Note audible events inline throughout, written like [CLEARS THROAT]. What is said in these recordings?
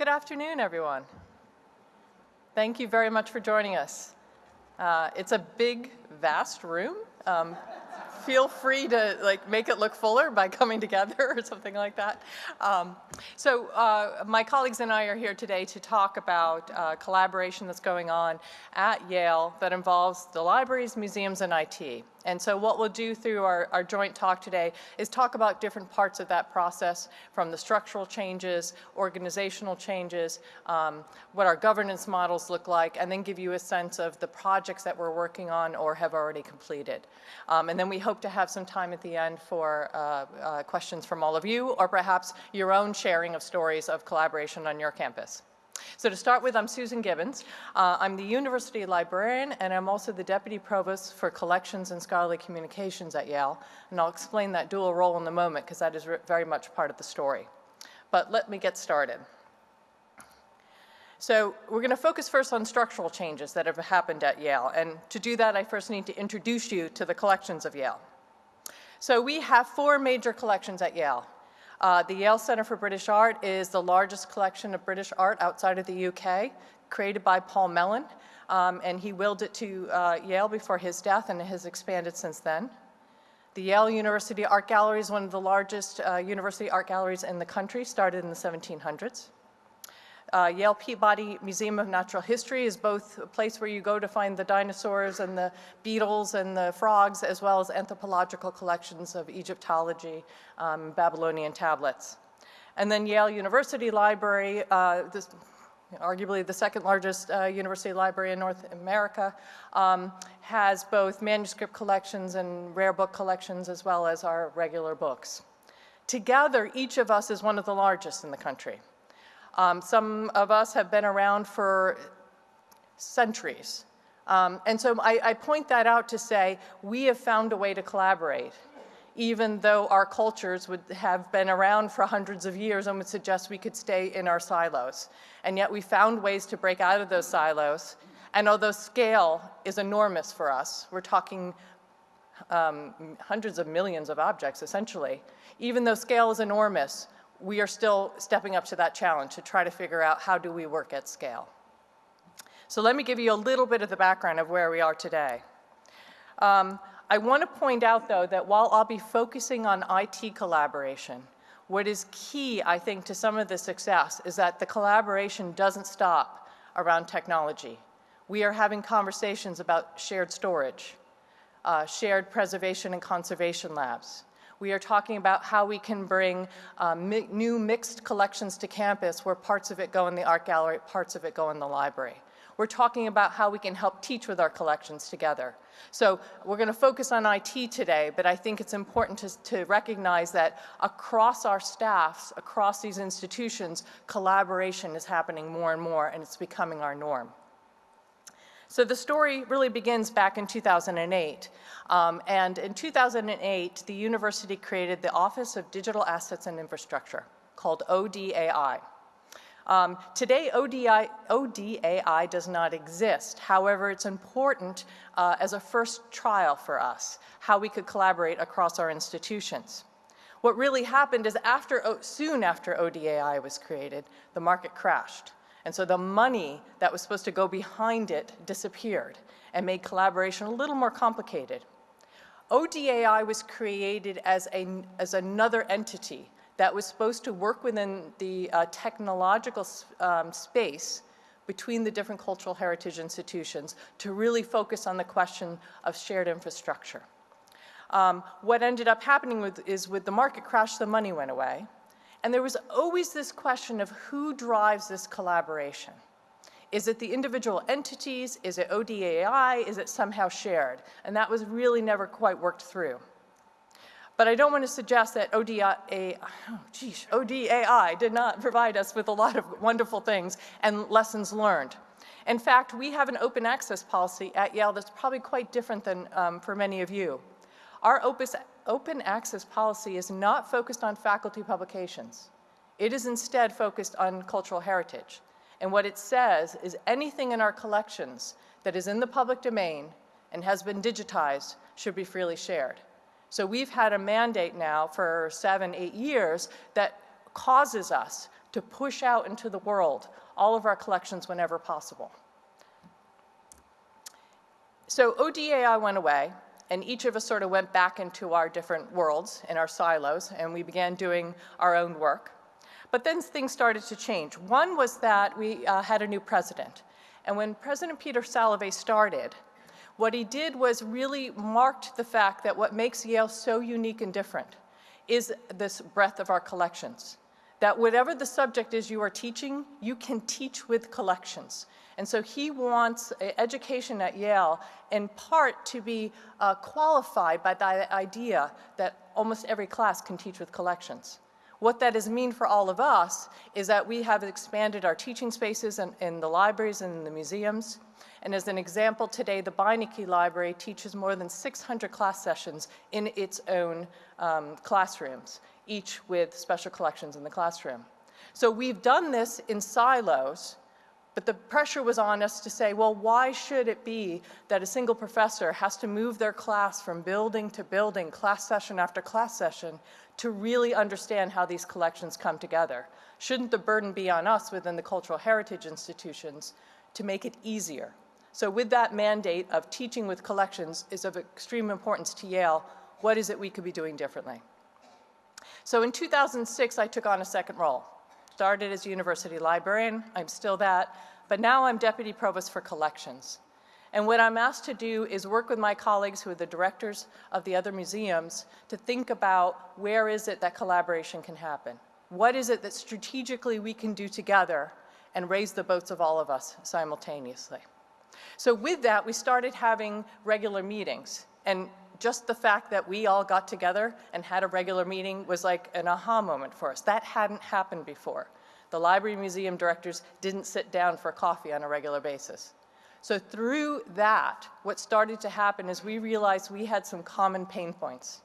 Good afternoon, everyone. Thank you very much for joining us. Uh, it's a big, vast room. Um, feel free to like make it look fuller by coming together [LAUGHS] or something like that. Um, so uh, my colleagues and I are here today to talk about uh, collaboration that's going on at Yale that involves the libraries, museums, and IT. And so what we'll do through our, our joint talk today is talk about different parts of that process from the structural changes, organizational changes, um, what our governance models look like, and then give you a sense of the projects that we're working on or have already completed. Um, and then we hope to have some time at the end for uh, uh, questions from all of you or perhaps your own sharing of stories of collaboration on your campus. So to start with, I'm Susan Gibbons. Uh, I'm the university librarian, and I'm also the deputy provost for collections and scholarly communications at Yale. And I'll explain that dual role in a moment, because that is very much part of the story. But let me get started. So we're going to focus first on structural changes that have happened at Yale. And to do that, I first need to introduce you to the collections of Yale. So we have four major collections at Yale. Uh, the Yale Center for British Art is the largest collection of British art outside of the UK, created by Paul Mellon, um, and he willed it to uh, Yale before his death and it has expanded since then. The Yale University Art Gallery is one of the largest uh, university art galleries in the country, started in the 1700s. Uh, Yale Peabody Museum of Natural History is both a place where you go to find the dinosaurs and the beetles and the frogs, as well as anthropological collections of Egyptology, um, Babylonian tablets. And then Yale University Library, uh, this, arguably the second largest uh, university library in North America, um, has both manuscript collections and rare book collections as well as our regular books. Together, each of us is one of the largest in the country. Um, some of us have been around for centuries. Um, and so I, I point that out to say we have found a way to collaborate even though our cultures would have been around for hundreds of years and would suggest we could stay in our silos. And yet we found ways to break out of those silos. And although scale is enormous for us, we're talking um, hundreds of millions of objects essentially, even though scale is enormous, we are still stepping up to that challenge to try to figure out how do we work at scale. So let me give you a little bit of the background of where we are today. Um, I want to point out, though, that while I'll be focusing on IT collaboration, what is key, I think, to some of the success is that the collaboration doesn't stop around technology. We are having conversations about shared storage, uh, shared preservation and conservation labs, we are talking about how we can bring um, mi new mixed collections to campus where parts of it go in the art gallery, parts of it go in the library. We're talking about how we can help teach with our collections together. So we're going to focus on IT today, but I think it's important to, to recognize that across our staffs, across these institutions, collaboration is happening more and more, and it's becoming our norm. So the story really begins back in 2008. Um, and in 2008, the university created the Office of Digital Assets and Infrastructure, called ODAI. Um, today, ODI, ODAI does not exist. However, it's important uh, as a first trial for us, how we could collaborate across our institutions. What really happened is after, soon after ODAI was created, the market crashed. And so the money that was supposed to go behind it disappeared and made collaboration a little more complicated. ODAI was created as, a, as another entity that was supposed to work within the uh, technological um, space between the different cultural heritage institutions to really focus on the question of shared infrastructure. Um, what ended up happening with, is with the market crash, the money went away. And there was always this question of who drives this collaboration. Is it the individual entities? Is it ODAI? Is it somehow shared? And that was really never quite worked through. But I don't want to suggest that ODAI, oh geez, ODAI did not provide us with a lot of wonderful things and lessons learned. In fact, we have an open access policy at Yale that's probably quite different than um, for many of you. Our Opus open access policy is not focused on faculty publications. It is instead focused on cultural heritage. And what it says is anything in our collections that is in the public domain and has been digitized should be freely shared. So we've had a mandate now for seven, eight years that causes us to push out into the world all of our collections whenever possible. So ODAI went away, and each of us sort of went back into our different worlds in our silos, and we began doing our own work. But then things started to change. One was that we uh, had a new president. And when President Peter Salovey started, what he did was really marked the fact that what makes Yale so unique and different is this breadth of our collections. That whatever the subject is you are teaching, you can teach with collections. And so he wants education at Yale in part to be uh, qualified by the idea that almost every class can teach with collections. What that has mean for all of us is that we have expanded our teaching spaces in, in the libraries and in the museums. And as an example, today the Beinecke Library teaches more than 600 class sessions in its own um, classrooms, each with special collections in the classroom. So we've done this in silos but the pressure was on us to say, well, why should it be that a single professor has to move their class from building to building, class session after class session, to really understand how these collections come together? Shouldn't the burden be on us within the cultural heritage institutions to make it easier? So with that mandate of teaching with collections is of extreme importance to Yale, what is it we could be doing differently? So in 2006, I took on a second role started as a university librarian, I'm still that, but now I'm deputy provost for collections. And what I'm asked to do is work with my colleagues who are the directors of the other museums to think about where is it that collaboration can happen? What is it that strategically we can do together and raise the boats of all of us simultaneously? So with that, we started having regular meetings. And just the fact that we all got together and had a regular meeting was like an aha moment for us. That hadn't happened before. The library museum directors didn't sit down for coffee on a regular basis. So through that, what started to happen is we realized we had some common pain points.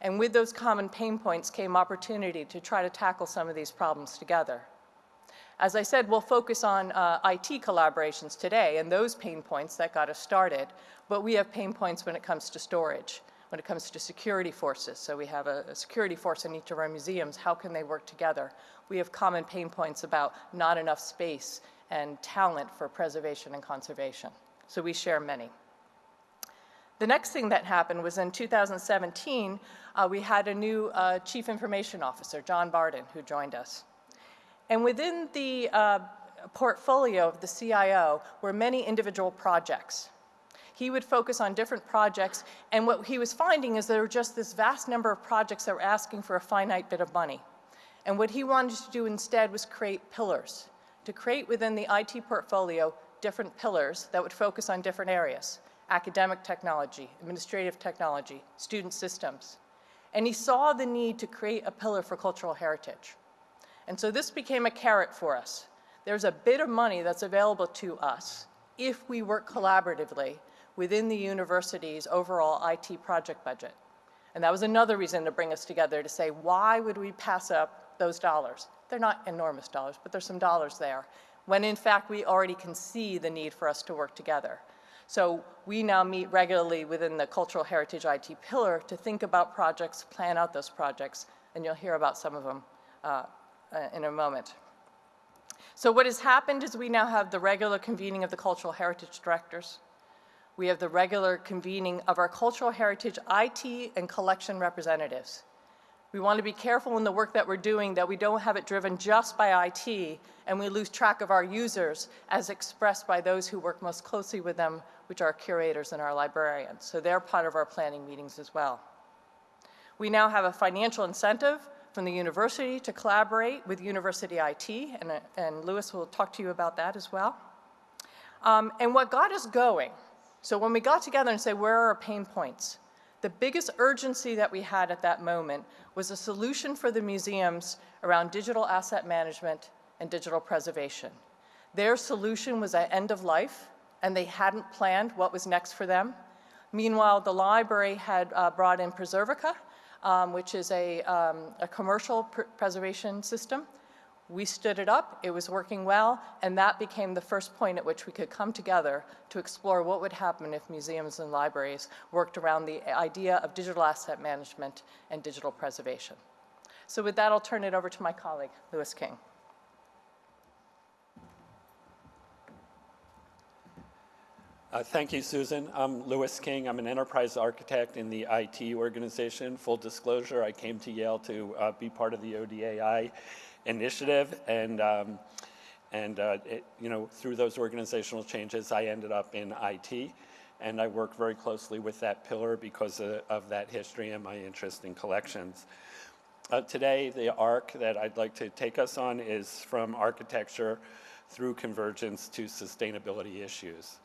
And with those common pain points came opportunity to try to tackle some of these problems together. As I said, we'll focus on uh, IT collaborations today and those pain points that got us started, but we have pain points when it comes to storage, when it comes to security forces. So we have a, a security force in each of our museums. How can they work together? We have common pain points about not enough space and talent for preservation and conservation. So we share many. The next thing that happened was in 2017, uh, we had a new uh, Chief Information Officer, John Barden, who joined us. And within the uh, portfolio of the CIO were many individual projects. He would focus on different projects, and what he was finding is there were just this vast number of projects that were asking for a finite bit of money. And what he wanted to do instead was create pillars, to create within the IT portfolio different pillars that would focus on different areas, academic technology, administrative technology, student systems. And he saw the need to create a pillar for cultural heritage. And so this became a carrot for us. There's a bit of money that's available to us if we work collaboratively within the university's overall IT project budget. And that was another reason to bring us together to say, why would we pass up those dollars? They're not enormous dollars, but there's some dollars there, when in fact we already can see the need for us to work together. So we now meet regularly within the Cultural Heritage IT pillar to think about projects, plan out those projects, and you'll hear about some of them uh, uh, in a moment. So what has happened is we now have the regular convening of the cultural heritage directors. We have the regular convening of our cultural heritage IT and collection representatives. We want to be careful in the work that we're doing that we don't have it driven just by IT and we lose track of our users as expressed by those who work most closely with them, which are curators and our librarians. So they're part of our planning meetings as well. We now have a financial incentive from the university to collaborate with University IT, and, and Lewis will talk to you about that as well. Um, and what got us going, so when we got together and said, where are our pain points? The biggest urgency that we had at that moment was a solution for the museums around digital asset management and digital preservation. Their solution was at end of life, and they hadn't planned what was next for them. Meanwhile, the library had uh, brought in Preservica, um, which is a, um, a commercial pr preservation system. We stood it up, it was working well, and that became the first point at which we could come together to explore what would happen if museums and libraries worked around the idea of digital asset management and digital preservation. So with that, I'll turn it over to my colleague, Lewis King. Uh, Thank you, Susan. I'm Lewis King. I'm an enterprise architect in the IT organization. Full disclosure, I came to Yale to uh, be part of the ODAI initiative, and um, and uh, it, you know through those organizational changes, I ended up in IT, and I work very closely with that pillar because of, of that history and my interest in collections. Uh, today, the arc that I'd like to take us on is from architecture through convergence to sustainability issues.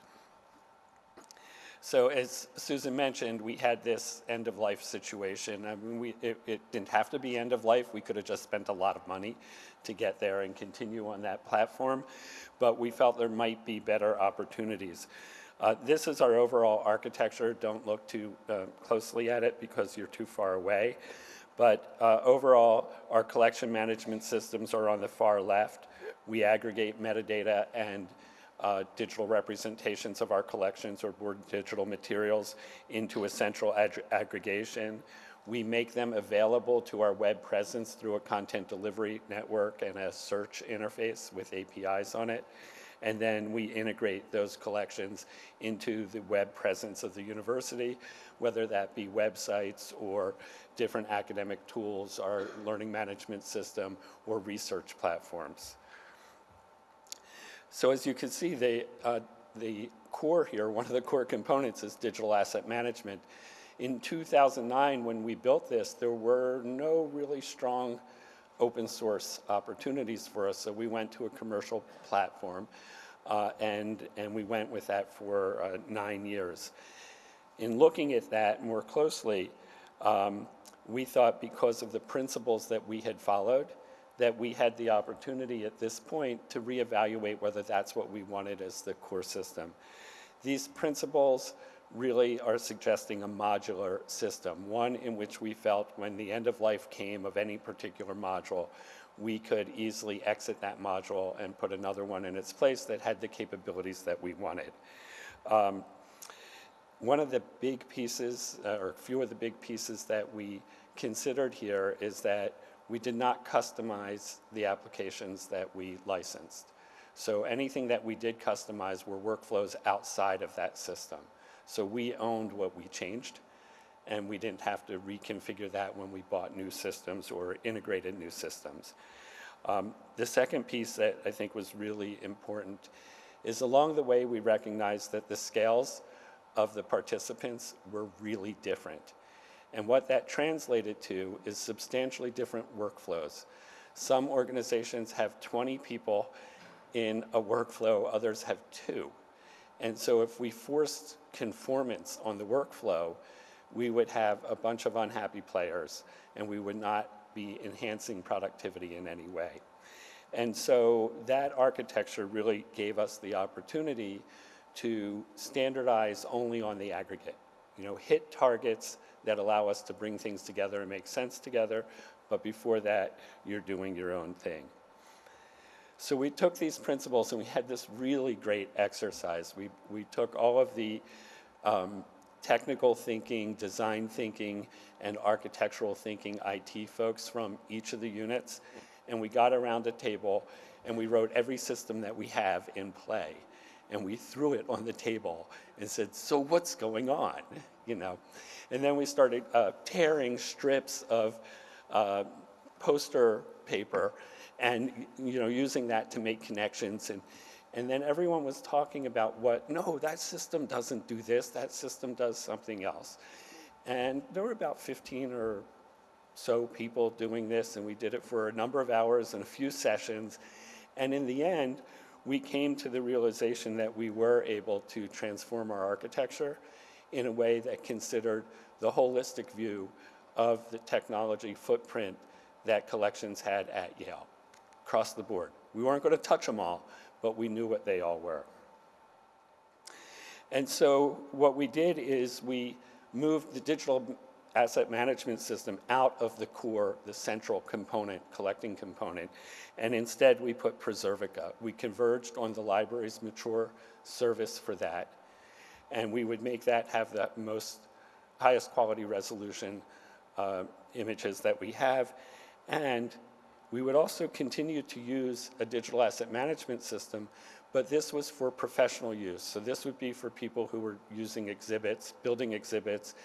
So as Susan mentioned, we had this end-of-life situation. I mean, we, it, it didn't have to be end-of-life. We could have just spent a lot of money to get there and continue on that platform, but we felt there might be better opportunities. Uh, this is our overall architecture. Don't look too uh, closely at it because you're too far away. But uh, overall, our collection management systems are on the far left. We aggregate metadata and uh, digital representations of our collections or digital materials into a central ag aggregation. We make them available to our web presence through a content delivery network and a search interface with APIs on it. And then we integrate those collections into the web presence of the university, whether that be websites or different academic tools, our learning management system, or research platforms. So as you can see, the, uh, the core here, one of the core components is digital asset management. In 2009, when we built this, there were no really strong open source opportunities for us, so we went to a commercial platform, uh, and, and we went with that for uh, nine years. In looking at that more closely, um, we thought because of the principles that we had followed, that we had the opportunity at this point to reevaluate whether that's what we wanted as the core system. These principles really are suggesting a modular system, one in which we felt when the end of life came of any particular module, we could easily exit that module and put another one in its place that had the capabilities that we wanted. Um, one of the big pieces, uh, or a few of the big pieces that we considered here is that we did not customize the applications that we licensed. So anything that we did customize were workflows outside of that system. So we owned what we changed, and we didn't have to reconfigure that when we bought new systems or integrated new systems. Um, the second piece that I think was really important is along the way we recognized that the scales of the participants were really different. And what that translated to is substantially different workflows. Some organizations have 20 people in a workflow, others have two. And so if we forced conformance on the workflow, we would have a bunch of unhappy players and we would not be enhancing productivity in any way. And so that architecture really gave us the opportunity to standardize only on the aggregate. You know, hit targets that allow us to bring things together and make sense together, but before that, you're doing your own thing. So we took these principles and we had this really great exercise. We, we took all of the um, technical thinking, design thinking, and architectural thinking IT folks from each of the units, and we got around a table and we wrote every system that we have in play. And we threw it on the table and said, so what's going on? [LAUGHS] You know, and then we started uh, tearing strips of uh, poster paper and you know using that to make connections. And and then everyone was talking about what no that system doesn't do this. That system does something else. And there were about 15 or so people doing this and we did it for a number of hours and a few sessions. And in the end we came to the realization that we were able to transform our architecture in a way that considered the holistic view of the technology footprint that collections had at Yale, across the board. We weren't going to touch them all, but we knew what they all were. And so what we did is we moved the digital asset management system out of the core, the central component, collecting component, and instead we put Preservica. We converged on the library's mature service for that, and we would make that have the most highest quality resolution uh, images that we have, and We would also continue to use a digital asset management system, but this was for professional use. So this would be for people who were using exhibits, building exhibits,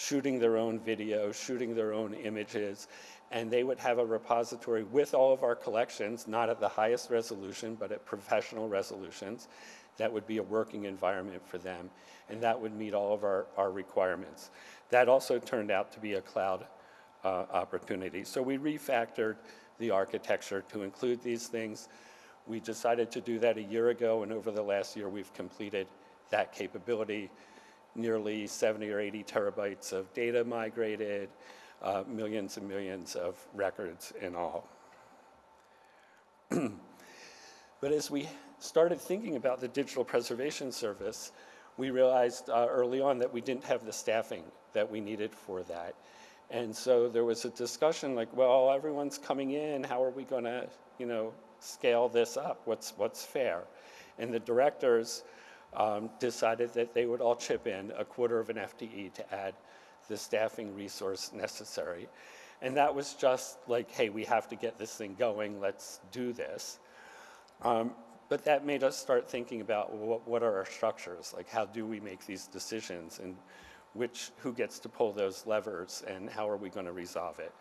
shooting their own video, shooting their own images, and they would have a repository with all of our collections, not at the highest resolution, but at professional resolutions. That would be a working environment for them, and that would meet all of our, our requirements. That also turned out to be a cloud uh, opportunity. So we refactored the architecture to include these things. We decided to do that a year ago, and over the last year, we've completed that capability. Nearly 70 or 80 terabytes of data migrated, uh, millions and millions of records in all. [CLEARS THROAT] but as we started thinking about the digital preservation service, we realized uh, early on that we didn't have the staffing that we needed for that. And so there was a discussion like, well, everyone's coming in, how are we going to, you know, scale this up? What's, what's fair? And the directors um, decided that they would all chip in a quarter of an FTE to add the staffing resource necessary. And that was just like, hey, we have to get this thing going, let's do this. Um, but that made us start thinking about what, what are our structures? Like, how do we make these decisions? And which, who gets to pull those levers and how are we going to resolve it?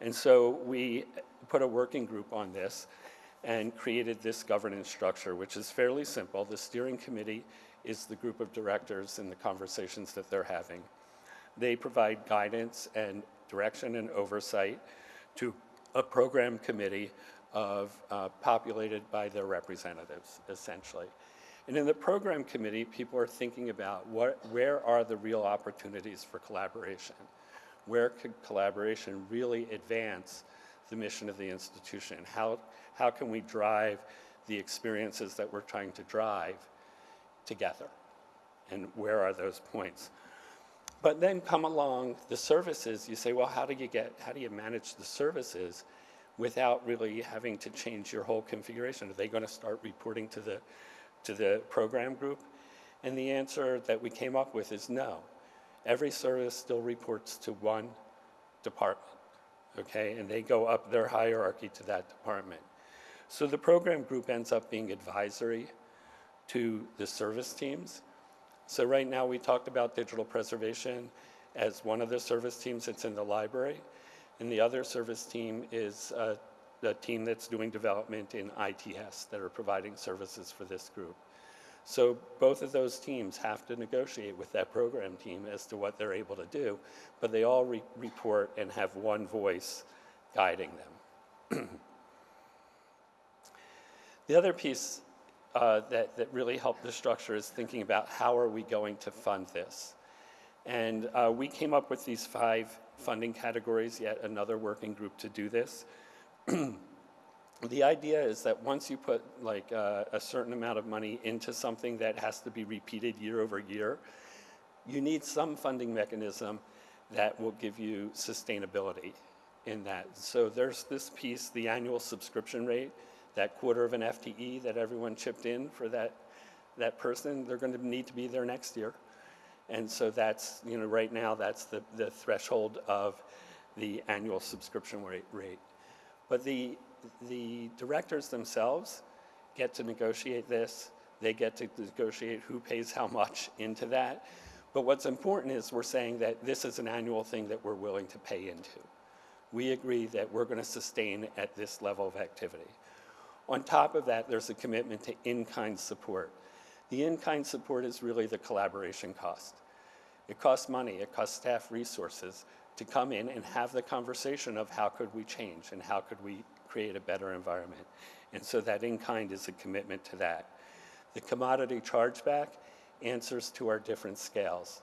And so we put a working group on this and created this governance structure, which is fairly simple. The steering committee is the group of directors and the conversations that they're having. They provide guidance and direction and oversight to a program committee of uh, populated by their representatives, essentially. And in the program committee, people are thinking about what, where are the real opportunities for collaboration? Where could collaboration really advance the mission of the institution? How, how can we drive the experiences that we're trying to drive together? And where are those points? But then come along the services, you say, well, how do you get, how do you manage the services without really having to change your whole configuration? Are they going to start reporting to the, to the program group? And the answer that we came up with is no. Every service still reports to one department, okay? And they go up their hierarchy to that department. So the program group ends up being advisory to the service teams. So right now we talked about digital preservation as one of the service teams that's in the library. And the other service team is uh, the team that's doing development in ITS that are providing services for this group. So both of those teams have to negotiate with that program team as to what they're able to do, but they all re report and have one voice guiding them. the other piece uh, that, that really helped the structure is thinking about how are we going to fund this. And uh, we came up with these five funding categories, yet another working group to do this. [CLEARS THROAT] the idea is that once you put like uh, a certain amount of money into something that has to be repeated year over year, you need some funding mechanism that will give you sustainability in that. So there's this piece, the annual subscription rate, that quarter of an FTE that everyone chipped in for that, that person, they're going to need to be there next year. And so that's, you know, right now that's the, the threshold of the annual subscription rate. rate. But the, the directors themselves get to negotiate this. They get to negotiate who pays how much into that. But what's important is we're saying that this is an annual thing that we're willing to pay into. We agree that we're going to sustain at this level of activity. On top of that, there's a commitment to in-kind support. The in-kind support is really the collaboration cost. It costs money, it costs staff resources to come in and have the conversation of how could we change and how could we create a better environment. And so that in-kind is a commitment to that. The commodity chargeback answers to our different scales.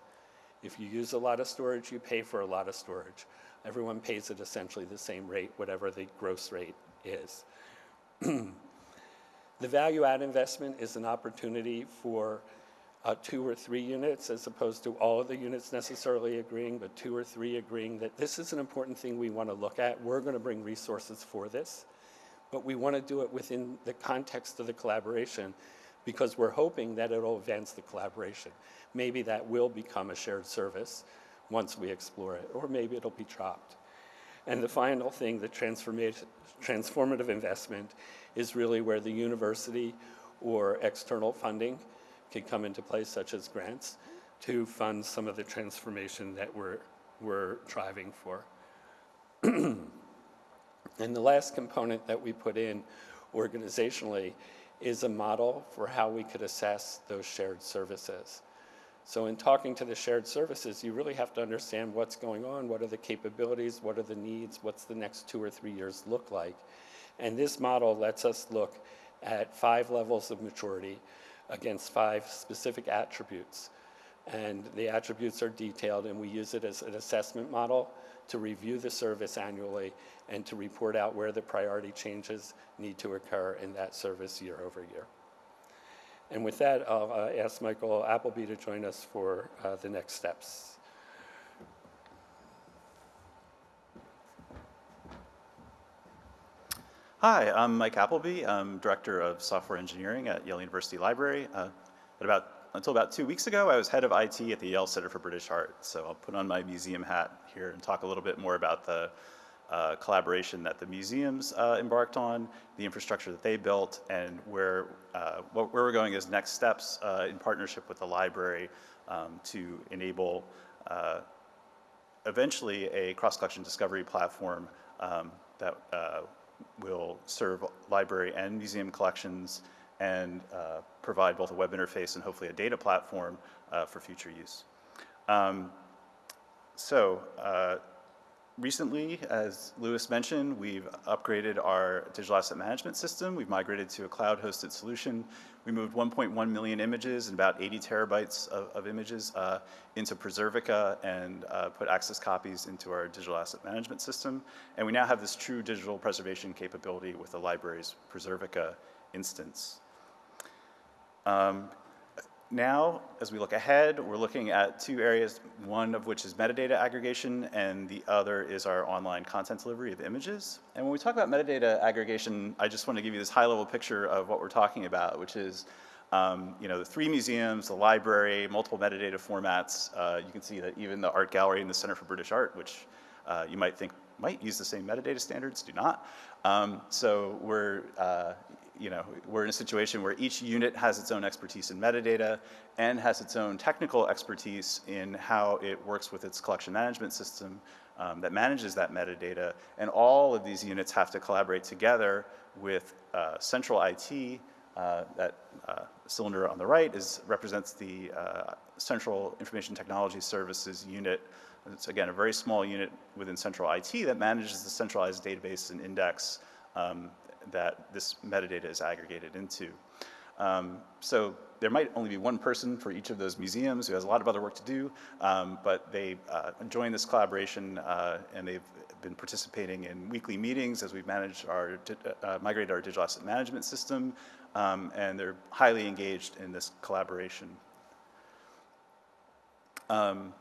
If you use a lot of storage, you pay for a lot of storage. Everyone pays at essentially the same rate, whatever the gross rate is. [CLEARS THROAT] the value add investment is an opportunity for uh, two or three units as opposed to all of the units necessarily agreeing, but two or three agreeing that this is an important thing we want to look at. We're going to bring resources for this, but we want to do it within the context of the collaboration because we're hoping that it'll advance the collaboration. Maybe that will become a shared service once we explore it, or maybe it'll be dropped. And the final thing, the transformative investment, is really where the university or external funding can come into place, such as grants, to fund some of the transformation that we're, we're driving for. [CLEARS THROAT] And the last component that we put in organizationally is a model for how we could assess those shared services. So in talking to the shared services, you really have to understand what's going on, what are the capabilities, what are the needs, what's the next two or three years look like. And this model lets us look at five levels of maturity against five specific attributes. And the attributes are detailed, and we use it as an assessment model to review the service annually and to report out where the priority changes need to occur in that service year over year. And with that, I'll uh, ask Michael Appleby to join us for uh, the next steps. Hi, I'm Mike Appleby. I'm Director of Software Engineering at Yale University Library. Uh, about, until about two weeks ago, I was head of IT at the Yale Center for British Art. So I'll put on my museum hat here and talk a little bit more about the uh, collaboration that the museums uh, embarked on, the infrastructure that they built, and where, uh, where we're going as next steps uh, in partnership with the library um, to enable uh, eventually a cross-collection discovery platform um, that will serve library and museum collections and uh, provide both a web interface and hopefully a data platform uh, for future use. Um, so uh, recently, as Lewis mentioned, we've upgraded our digital asset management system. We've migrated to a cloud-hosted solution. We moved 1.1 million images and about 80 terabytes of, of images uh, into Preservica and uh, put access copies into our digital asset management system. And we now have this true digital preservation capability with the library's Preservica instance. Um, now, as we look ahead, we're looking at two areas, one of which is metadata aggregation, and the other is our online content delivery of images. And when we talk about metadata aggregation, I just want to give you this high-level picture of what we're talking about, which is um, you know, the three museums, the library, multiple metadata formats. Uh, you can see that even the art gallery and the Center for British Art, which uh, you might think might use the same metadata standards, do not. Um, so we're, uh, you know, we're in a situation where each unit has its own expertise in metadata and has its own technical expertise in how it works with its collection management system um, that manages that metadata. And all of these units have to collaborate together with uh, central IT. Uh, that uh, cylinder on the right is, represents the uh, Central Information Technology Services unit. It's again a very small unit within central IT that manages the centralized database and index um, that this metadata is aggregated into. Um, so there might only be one person for each of those museums who has a lot of other work to do, um, but they uh, joined this collaboration uh, and they've been participating in weekly meetings as we've managed our, uh, migrated our digital asset management system, um, and they're highly engaged in this collaboration. Um,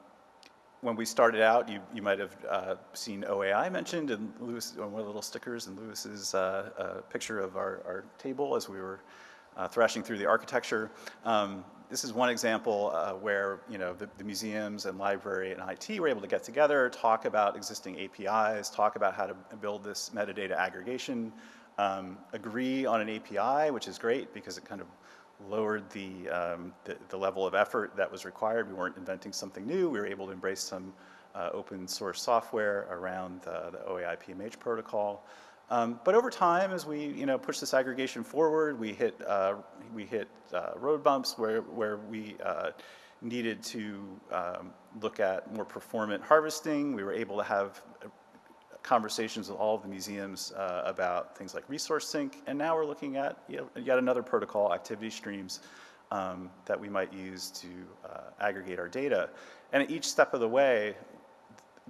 when we started out, you, you might have uh, seen OAI mentioned and Lewis, one of the little stickers and Lewis's uh, uh, picture of our, our table as we were uh, thrashing through the architecture. Um, this is one example uh, where you know the, the, museums and library and IT were able to get together, talk about existing APIs, talk about how to build this metadata aggregation, um, agree on an API, which is great because it kind of lowered the, um, the, the, level of effort that was required. We weren't inventing something new. We were able to embrace some uh, open source software around the, the OAI PMH protocol. Um, but over time, as we you know push this aggregation forward, we hit uh, we hit uh, road bumps where where we uh, needed to um, look at more performant harvesting. We were able to have conversations with all of the museums uh, about things like resource sync, and now we're looking at yet another protocol, activity streams, um, that we might use to uh, aggregate our data. And at each step of the way,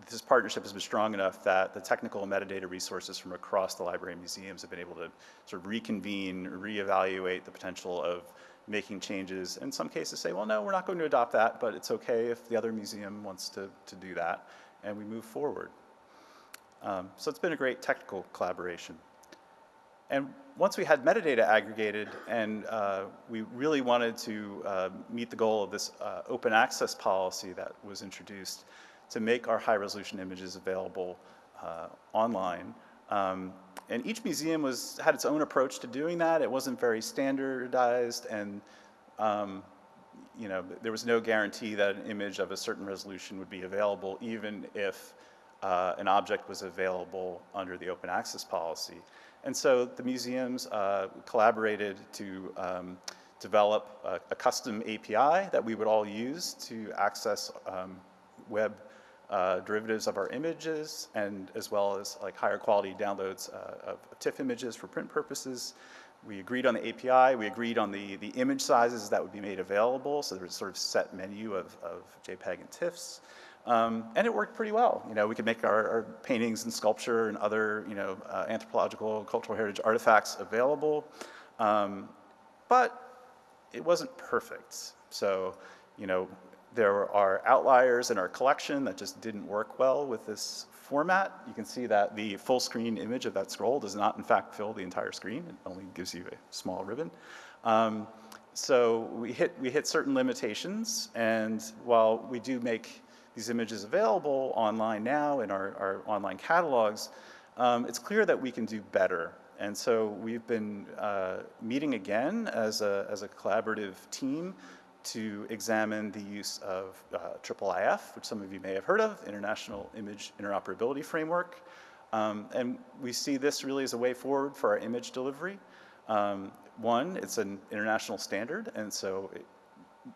this partnership has been strong enough that the technical metadata resources from across the library and museums have been able to sort of reconvene, reevaluate the potential of making changes. In some cases say, well, no, we're not going to adopt that, but it's okay if the other museum wants to, to do that, and we move forward. Um, so it's been a great technical collaboration. And once we had metadata aggregated and uh, we really wanted to uh, meet the goal of this uh, open access policy that was introduced to make our high resolution images available uh, online. Um, and each museum was, had its own approach to doing that. It wasn't very standardized and um, you know, there was no guarantee that an image of a certain resolution would be available even if uh, an object was available under the open access policy. And so the museums uh, collaborated to um, develop a, a, custom API that we would all use to access um, web uh, derivatives of our images and as well as like higher quality downloads uh, of TIFF images for print purposes. We agreed on the API, we agreed on the, the image sizes that would be made available, so there was sort of set menu of, of JPEG and TIFFs. Um, and it worked pretty well. You know, we could make our, our paintings and sculpture and other, you know, uh, anthropological, cultural heritage artifacts available. Um, but it wasn't perfect. So, you know, there are outliers in our collection that just didn't work well with this format. You can see that the full screen image of that scroll does not in fact fill the entire screen. It only gives you a small ribbon. Um, so we hit, we hit certain limitations and while we do make these images available online now in our, our online catalogs, um, it's clear that we can do better. And so we've been uh, meeting again as a, as a collaborative team to examine the use of uh, IIIF, which some of you may have heard of, International Image Interoperability Framework. Um, and we see this really as a way forward for our image delivery. Um, one, it's an international standard, and so it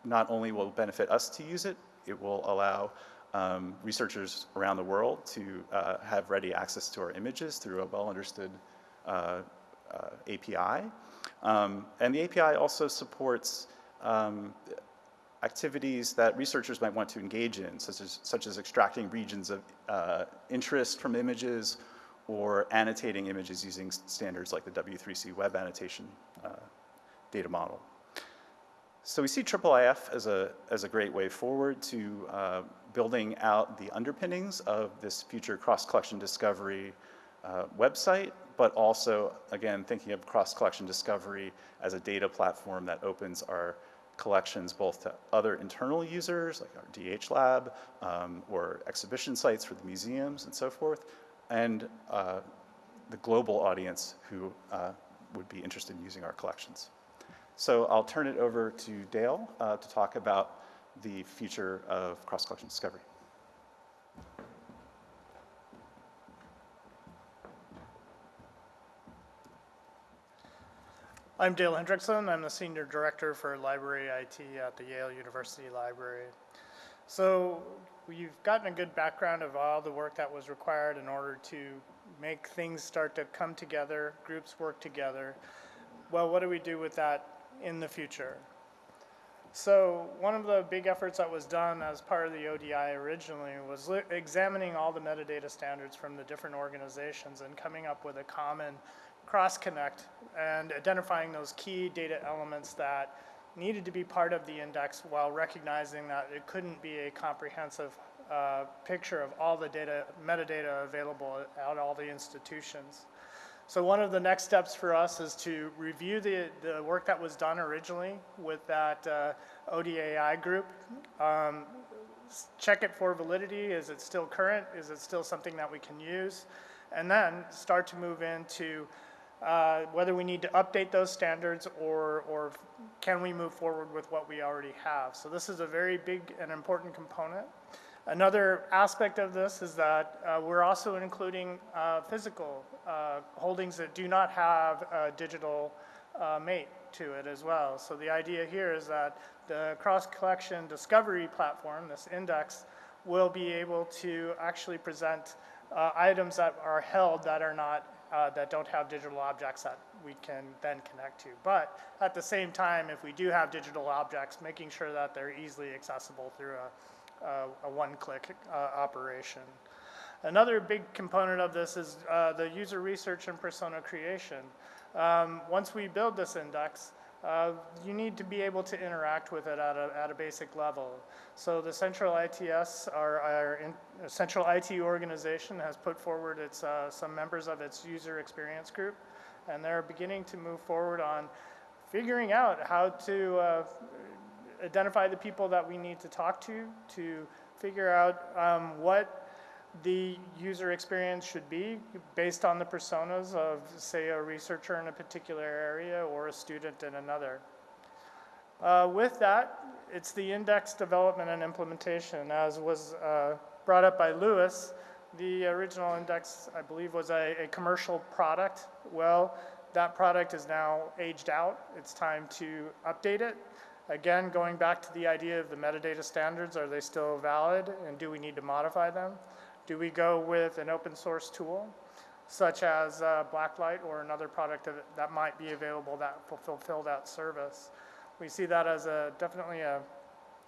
not only will benefit us to use it, it will allow um, researchers around the world to uh, have ready access to our images through a well-understood uh, uh, API. Um, and the API also supports um, activities that researchers might want to engage in, such as, such as extracting regions of uh, interest from images or annotating images using standards like the W3C web annotation uh, data model. So we see IIIF as a, as a great way forward to uh, building out the underpinnings of this future cross-collection discovery uh, website, but also, again, thinking of cross-collection discovery as a data platform that opens our collections both to other internal users, like our DH lab, um, or exhibition sites for the museums and so forth, and uh, the global audience who uh, would be interested in using our collections. So I'll turn it over to Dale uh, to talk about the future of cross-collection discovery. I'm Dale Hendrickson. I'm the Senior Director for Library IT at the Yale University Library. So we've gotten a good background of all the work that was required in order to make things start to come together, groups work together. Well, what do we do with that in the future. So one of the big efforts that was done as part of the ODI originally was examining all the metadata standards from the different organizations and coming up with a common cross-connect and identifying those key data elements that needed to be part of the index while recognizing that it couldn't be a comprehensive uh, picture of all the data, metadata available at all the institutions. So one of the next steps for us is to review the, the work that was done originally with that uh, ODAI group. Um, check it for validity. Is it still current? Is it still something that we can use? And then start to move into uh, whether we need to update those standards or, or can we move forward with what we already have. So this is a very big and important component. Another aspect of this is that uh, we're also including uh, physical uh, holdings that do not have a digital uh, mate to it as well. So the idea here is that the cross-collection discovery platform, this index, will be able to actually present uh, items that are held that are not uh, that don't have digital objects that we can then connect to. But at the same time, if we do have digital objects, making sure that they're easily accessible through a a one-click uh, operation. Another big component of this is uh, the user research and persona creation. Um, once we build this index, uh, you need to be able to interact with it at a, at a basic level. So the Central ITS, our, our in, Central IT organization has put forward its, uh, some members of its user experience group, and they're beginning to move forward on figuring out how to uh, identify the people that we need to talk to, to figure out um, what the user experience should be based on the personas of, say, a researcher in a particular area or a student in another. Uh, with that, it's the index development and implementation. As was uh, brought up by Lewis, the original index, I believe, was a, a commercial product. Well, that product is now aged out. It's time to update it. Again, going back to the idea of the metadata standards, are they still valid and do we need to modify them? Do we go with an open source tool such as uh, Blacklight or another product that, might be available that will fulfill that service? We see that as a, definitely a,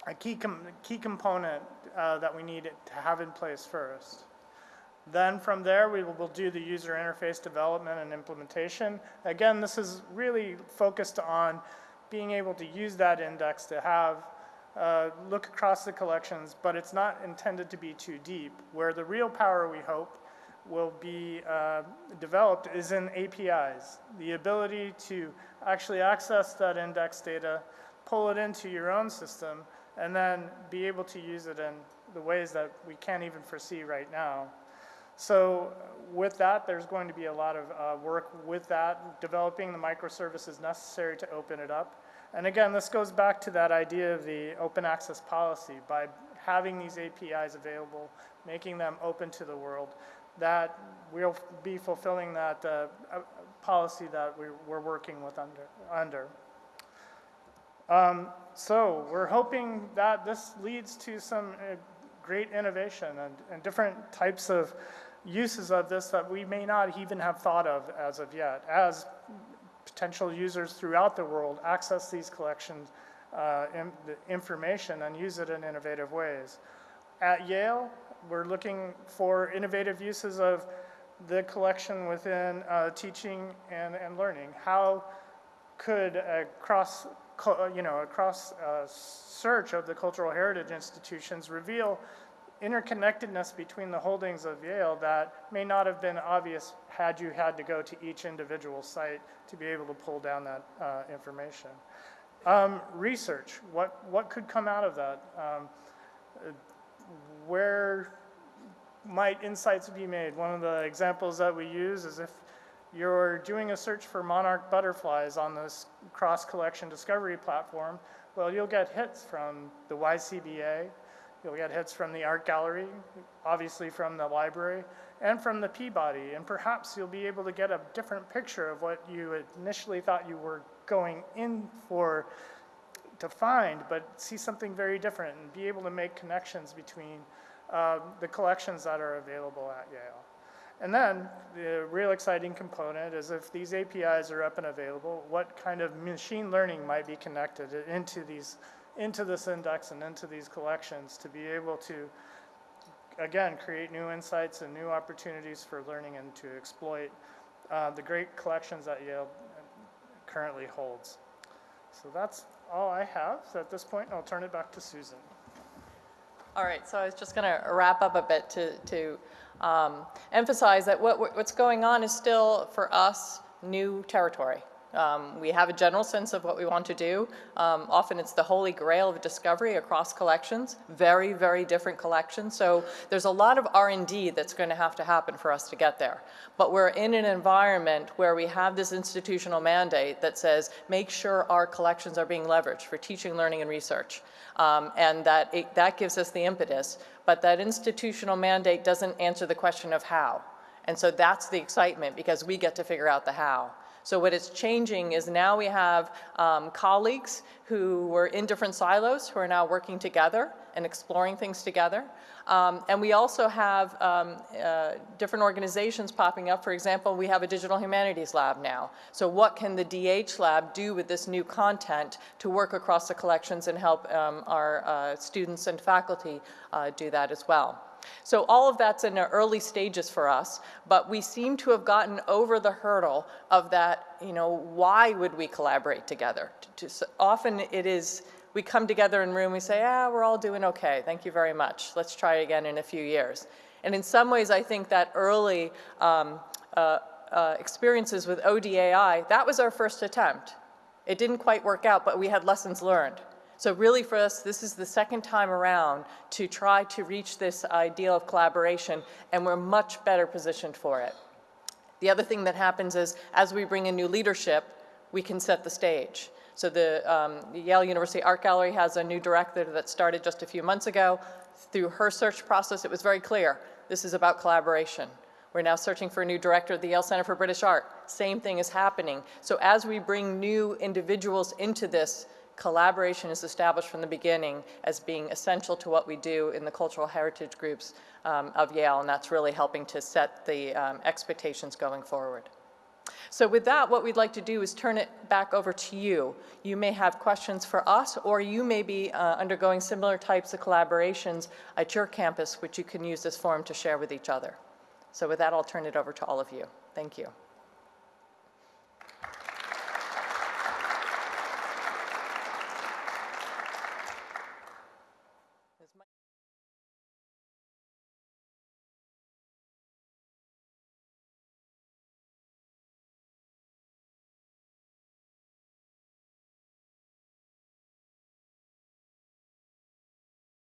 a key, com key component uh, that we need to have in place first. Then from there, we will do the user interface development and implementation. Again, this is really focused on being able to use that index to have uh, look across the collections, but it's not intended to be too deep. Where the real power, we hope, will be uh, developed is in APIs. The ability to actually access that index data, pull it into your own system, and then be able to use it in the ways that we can't even foresee right now. So with that, there's going to be a lot of uh, work with that, developing the microservices necessary to open it up. And again, this goes back to that idea of the open access policy. By having these APIs available, making them open to the world, that we'll be fulfilling that uh, uh, policy that we, we're working with under. under. Um, so we're hoping that this leads to some uh, great innovation and, and different types of uses of this that we may not even have thought of as of yet, as potential users throughout the world access these collections, uh, in, the information and use it in innovative ways. At Yale, we're looking for innovative uses of the collection within uh, teaching and, and learning. How could a cross, you know, a cross uh, search of the cultural heritage institutions reveal interconnectedness between the holdings of Yale that may not have been obvious had you had to go to each individual site to be able to pull down that uh, information. Um, research, what, what could come out of that? Um, where might insights be made? One of the examples that we use is if you're doing a search for monarch butterflies on this cross-collection discovery platform, well, you'll get hits from the YCBA, You'll get hits from the art gallery, obviously from the library, and from the Peabody. And perhaps you'll be able to get a different picture of what you initially thought you were going in for to find, but see something very different and be able to make connections between uh, the collections that are available at Yale. And then the real exciting component is if these APIs are up and available, what kind of machine learning might be connected into these into this index and into these collections to be able to, again, create new insights and new opportunities for learning and to exploit uh, the great collections that Yale currently holds. So that's all I have so at this point. I'll turn it back to Susan. All right, so I was just going to wrap up a bit to, to um, emphasize that what, what's going on is still, for us, new territory. Um, we have a general sense of what we want to do. Um, often it's the holy grail of discovery across collections, very, very different collections. So there's a lot of R&D that's going to have to happen for us to get there. But we're in an environment where we have this institutional mandate that says make sure our collections are being leveraged for teaching, learning, and research. Um, and that, it, that gives us the impetus. But that institutional mandate doesn't answer the question of how. And so that's the excitement because we get to figure out the how. So what is changing is now we have um, colleagues who were in different silos who are now working together and exploring things together. Um, and we also have um, uh, different organizations popping up. For example, we have a digital humanities lab now. So what can the DH lab do with this new content to work across the collections and help um, our uh, students and faculty uh, do that as well? So all of that's in the early stages for us, but we seem to have gotten over the hurdle of that, you know, why would we collaborate together? To, to, often it is, we come together in room, we say, ah, we're all doing okay, thank you very much. Let's try again in a few years. And in some ways, I think that early um, uh, uh, experiences with ODAI, that was our first attempt. It didn't quite work out, but we had lessons learned. So really for us, this is the second time around to try to reach this ideal of collaboration, and we're much better positioned for it. The other thing that happens is, as we bring in new leadership, we can set the stage. So the um, the Yale University Art Gallery has a new director that started just a few months ago. Through her search process, it was very clear, this is about collaboration. We're now searching for a new director at the Yale Center for British Art. Same thing is happening. So as we bring new individuals into this, collaboration is established from the beginning as being essential to what we do in the cultural heritage groups um, of Yale, and that's really helping to set the um, expectations going forward. So with that, what we'd like to do is turn it back over to you. You may have questions for us, or you may be uh, undergoing similar types of collaborations at your campus, which you can use this forum to share with each other. So with that, I'll turn it over to all of you. Thank you.